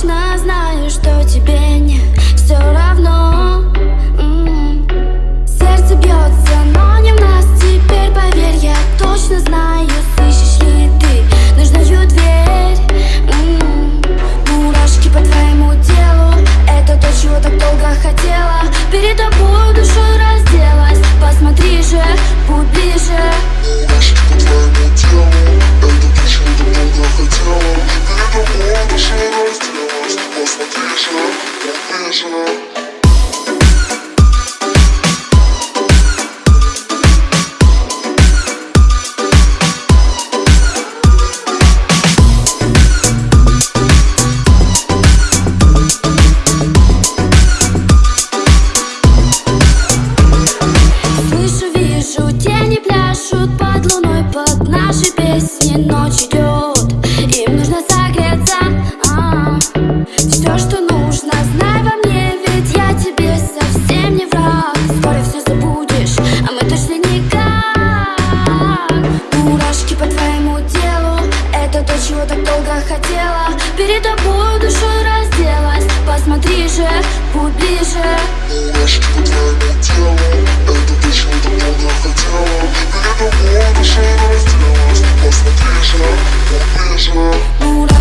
точно знаю, что тебе не все равно. М-м. Сердце бьется, но не в нас. Теперь поверь, я точно знаю нажимаю. вижу, тени пляшут под луной Под нашей песней ночи хотела Перед тобой душой разделась Посмотри же, будь ближе. Немножечко твоего тела Это почему-то много хотела Перед тобой душу разделась Посмотри же, будь ближе.